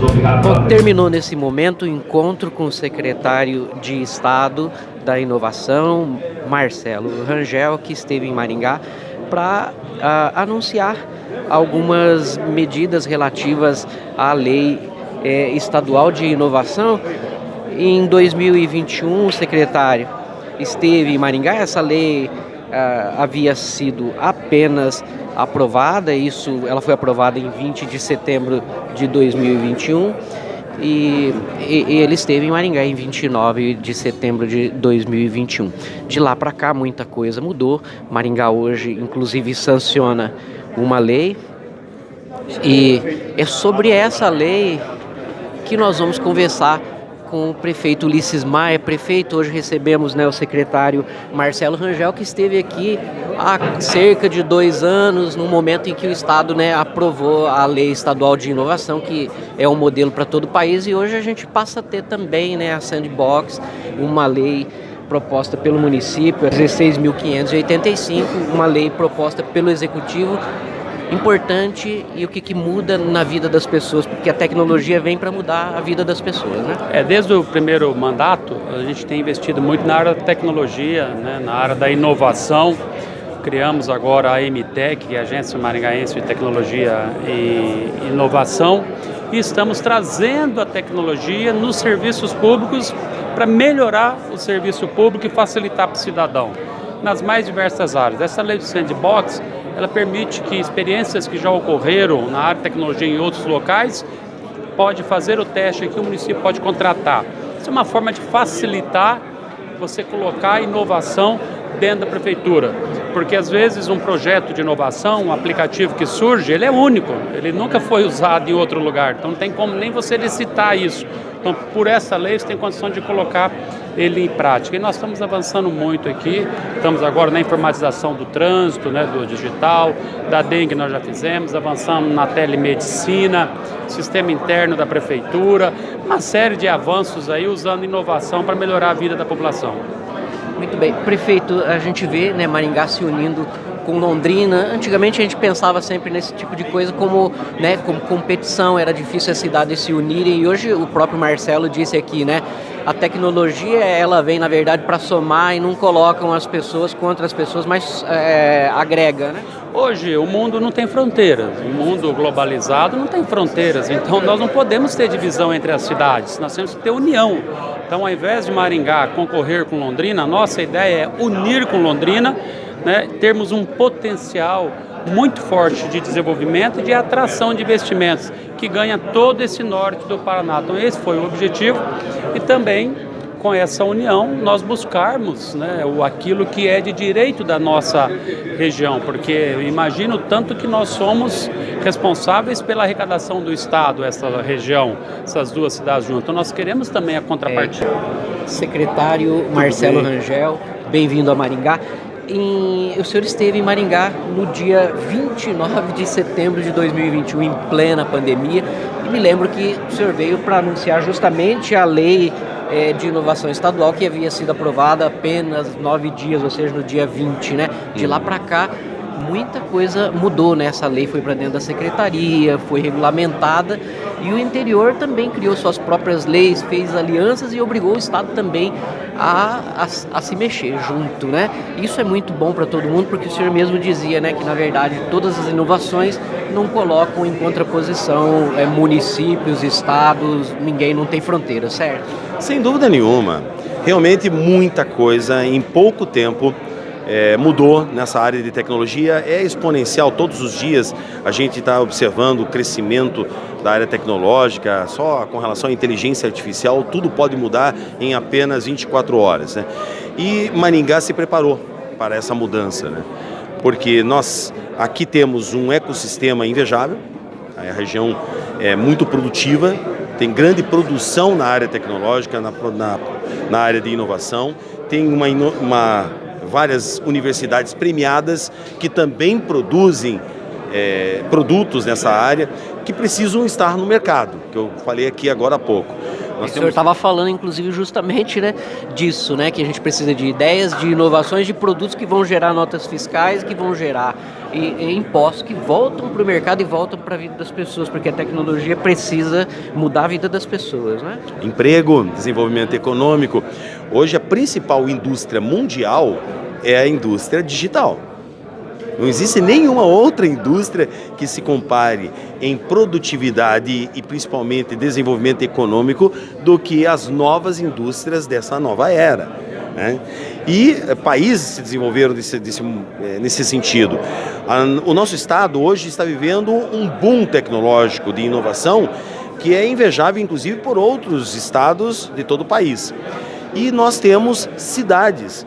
Bom, terminou nesse momento o encontro com o secretário de Estado da Inovação, Marcelo Rangel, que esteve em Maringá, para uh, anunciar algumas medidas relativas à lei eh, estadual de inovação. Em 2021, o secretário esteve em Maringá, essa lei uh, havia sido apenas aprovada, isso ela foi aprovada em 20 de setembro de 2021 e, e, e, ele esteve em Maringá em 29 de setembro de 2021. De lá para cá muita coisa mudou. Maringá hoje inclusive sanciona uma lei e é sobre essa lei que nós vamos conversar com o prefeito Ulisses Maia, prefeito, hoje recebemos né, o secretário Marcelo Rangel, que esteve aqui há cerca de dois anos, no momento em que o Estado né, aprovou a Lei Estadual de Inovação, que é um modelo para todo o país, e hoje a gente passa a ter também né, a Sandbox, uma lei proposta pelo município, 16.585, uma lei proposta pelo Executivo, importante e o que, que muda na vida das pessoas, porque a tecnologia vem para mudar a vida das pessoas, né? É, desde o primeiro mandato, a gente tem investido muito na área da tecnologia, né, na área da inovação. Criamos agora a MTEC, é a Agência Maringaense de Tecnologia e Inovação, e estamos trazendo a tecnologia nos serviços públicos para melhorar o serviço público e facilitar para o cidadão nas mais diversas áreas. Essa lei do sandbox ela permite que experiências que já ocorreram na área de tecnologia em outros locais, pode fazer o teste que o município pode contratar. Isso é uma forma de facilitar você colocar inovação dentro da prefeitura. Porque às vezes um projeto de inovação, um aplicativo que surge, ele é único, ele nunca foi usado em outro lugar, então não tem como nem você licitar isso. Então, por essa lei, você tem condição de colocar ele em prática. E nós estamos avançando muito aqui, estamos agora na informatização do trânsito, né, do digital, da dengue nós já fizemos, avançamos na telemedicina, sistema interno da prefeitura, uma série de avanços aí usando inovação para melhorar a vida da população. Muito bem. Prefeito, a gente vê né, Maringá se unindo com Londrina. Antigamente a gente pensava sempre nesse tipo de coisa como, né, como competição, era difícil as cidades se unirem e hoje o próprio Marcelo disse aqui, né, a tecnologia ela vem na verdade para somar e não colocam as pessoas contra as pessoas, mas é, agrega, né? Hoje o mundo não tem fronteiras, o mundo globalizado não tem fronteiras, então nós não podemos ter divisão entre as cidades, nós temos que ter união. Então ao invés de Maringá concorrer com Londrina, a nossa ideia é unir com Londrina né, termos um potencial muito forte de desenvolvimento e de atração de investimentos, que ganha todo esse norte do Paraná. Então esse foi o objetivo e também com essa união nós buscarmos né, o, aquilo que é de direito da nossa região, porque eu imagino tanto que nós somos responsáveis pela arrecadação do Estado, essa região, essas duas cidades juntas. Então nós queremos também a contrapartida. É, secretário Marcelo Rangel, bem-vindo a Maringá em, o senhor esteve em Maringá no dia 29 de setembro de 2021, em plena pandemia, e me lembro que o senhor veio para anunciar justamente a lei é, de inovação estadual que havia sido aprovada apenas nove dias, ou seja, no dia 20, né? De lá para cá, muita coisa mudou, né? Essa lei foi para dentro da secretaria, foi regulamentada e o interior também criou suas próprias leis, fez alianças e obrigou o Estado também a, a, a se mexer junto, né? Isso é muito bom para todo mundo porque o senhor mesmo dizia, né, que na verdade todas as inovações não colocam em contraposição é, municípios, estados, ninguém não tem fronteira, certo? Sem dúvida nenhuma. Realmente muita coisa em pouco tempo é, mudou nessa área de tecnologia, é exponencial, todos os dias a gente está observando o crescimento da área tecnológica, só com relação à inteligência artificial, tudo pode mudar em apenas 24 horas. Né? E Maringá se preparou para essa mudança, né? porque nós aqui temos um ecossistema invejável, a região é muito produtiva, tem grande produção na área tecnológica, na, na, na área de inovação, tem uma, uma várias universidades premiadas que também produzem é, produtos nessa área que precisam estar no mercado, que eu falei aqui agora há pouco. Nós o senhor estava falando, inclusive, justamente né, disso, né? Que a gente precisa de ideias, de inovações, de produtos que vão gerar notas fiscais, que vão gerar e, impostos que voltam para o mercado e voltam para a vida das pessoas, porque a tecnologia precisa mudar a vida das pessoas, né? Emprego, desenvolvimento econômico. Hoje a principal indústria mundial é a indústria digital. Não existe nenhuma outra indústria que se compare em produtividade e principalmente desenvolvimento econômico do que as novas indústrias dessa nova era. Né? E eh, países se desenvolveram desse, desse, eh, nesse sentido. O nosso estado hoje está vivendo um boom tecnológico de inovação que é invejável, inclusive, por outros estados de todo o país. E nós temos cidades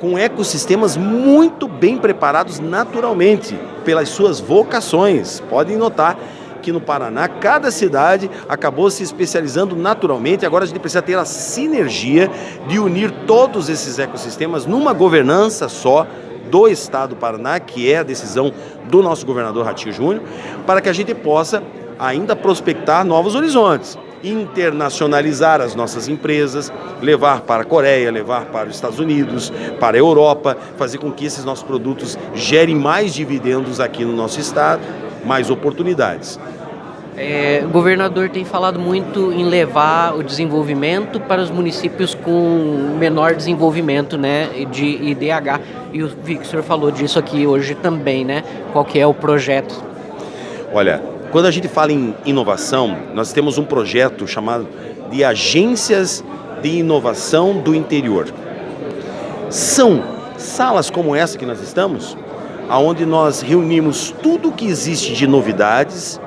com ecossistemas muito bem preparados naturalmente pelas suas vocações. Podem notar que no Paraná, cada cidade acabou se especializando naturalmente. Agora a gente precisa ter a sinergia de unir todos esses ecossistemas numa governança só do Estado do Paraná, que é a decisão do nosso governador Ratinho Júnior, para que a gente possa ainda prospectar novos horizontes internacionalizar as nossas empresas, levar para a Coreia, levar para os Estados Unidos, para a Europa, fazer com que esses nossos produtos gerem mais dividendos aqui no nosso estado, mais oportunidades. É, o governador tem falado muito em levar o desenvolvimento para os municípios com menor desenvolvimento né, de IDH. E o Victor falou disso aqui hoje também, né? Qual que é o projeto? Olha, quando a gente fala em inovação, nós temos um projeto chamado de Agências de Inovação do Interior. São salas como essa que nós estamos, aonde nós reunimos tudo o que existe de novidades,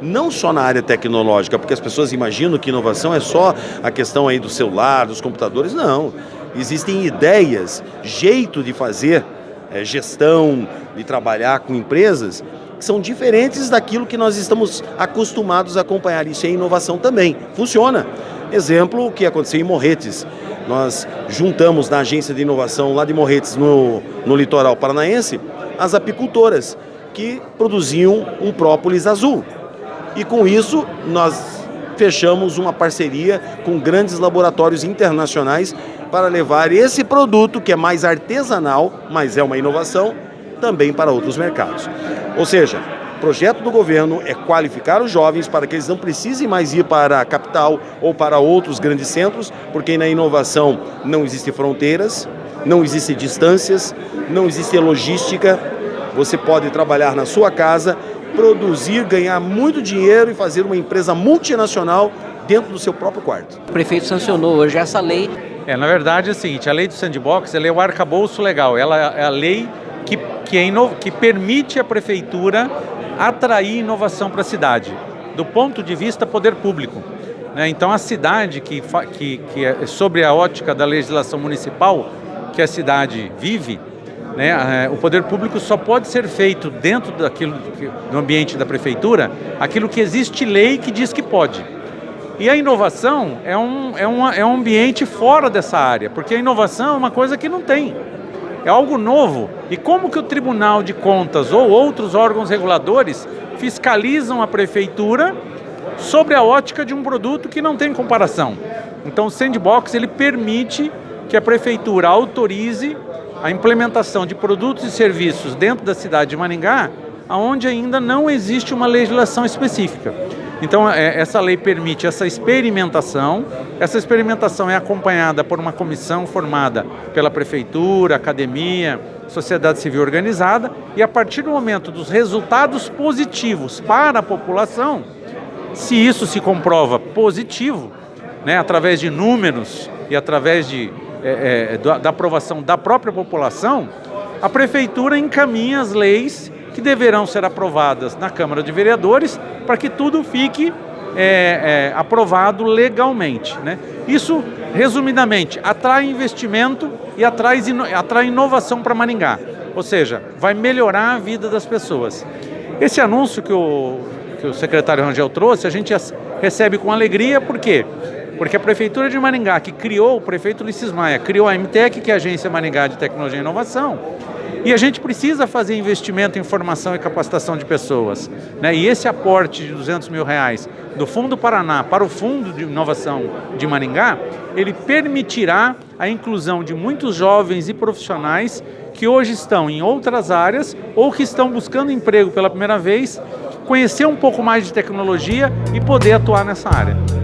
não só na área tecnológica, porque as pessoas imaginam que inovação é só a questão aí do celular, dos computadores, não. Existem ideias, jeito de fazer é, gestão, de trabalhar com empresas que são diferentes daquilo que nós estamos acostumados a acompanhar. Isso é inovação também. Funciona. Exemplo, o que aconteceu em Morretes. Nós juntamos na agência de inovação lá de Morretes, no, no litoral paranaense, as apicultoras que produziam um própolis azul. E com isso, nós fechamos uma parceria com grandes laboratórios internacionais para levar esse produto, que é mais artesanal, mas é uma inovação, também para outros mercados. Ou seja, o projeto do governo é qualificar os jovens para que eles não precisem mais ir para a capital ou para outros grandes centros, porque na inovação não existem fronteiras, não existem distâncias, não existe logística. Você pode trabalhar na sua casa, produzir, ganhar muito dinheiro e fazer uma empresa multinacional dentro do seu próprio quarto. O prefeito sancionou hoje essa lei. É, na verdade é o seguinte, a lei do sandbox ela é o arcabouço legal, ela é a lei que, que, é que permite a prefeitura atrair inovação para a cidade, do ponto de vista poder público. Né? Então a cidade, que, que, que é sobre a ótica da legislação municipal que a cidade vive, né, o poder público só pode ser feito dentro daquilo, do ambiente da prefeitura, aquilo que existe lei que diz que pode. E a inovação é um, é, uma, é um ambiente fora dessa área, porque a inovação é uma coisa que não tem é algo novo. E como que o Tribunal de Contas ou outros órgãos reguladores fiscalizam a prefeitura sobre a ótica de um produto que não tem comparação? Então o Sandbox ele permite que a prefeitura autorize a implementação de produtos e serviços dentro da cidade de Maringá, onde ainda não existe uma legislação específica. Então, é, essa lei permite essa experimentação. Essa experimentação é acompanhada por uma comissão formada pela prefeitura, academia, sociedade civil organizada, e a partir do momento dos resultados positivos para a população, se isso se comprova positivo, né, através de números e através de, é, é, da, da aprovação da própria população, a prefeitura encaminha as leis que deverão ser aprovadas na Câmara de Vereadores para que tudo fique é, é, aprovado legalmente. Né? Isso, resumidamente, atrai investimento e atrai, atrai inovação para Maringá. Ou seja, vai melhorar a vida das pessoas. Esse anúncio que o, que o secretário Rangel trouxe, a gente recebe com alegria, por quê? Porque a Prefeitura de Maringá, que criou, o prefeito Ulisses Maia, criou a MTEC, que é a Agência Maringá de Tecnologia e Inovação, E a gente precisa fazer investimento em formação e capacitação de pessoas. Né? E esse aporte de 200 mil reais do Fundo Paraná para o Fundo de Inovação de Maringá, ele permitirá a inclusão de muitos jovens e profissionais que hoje estão em outras áreas ou que estão buscando emprego pela primeira vez, conhecer um pouco mais de tecnologia e poder atuar nessa área.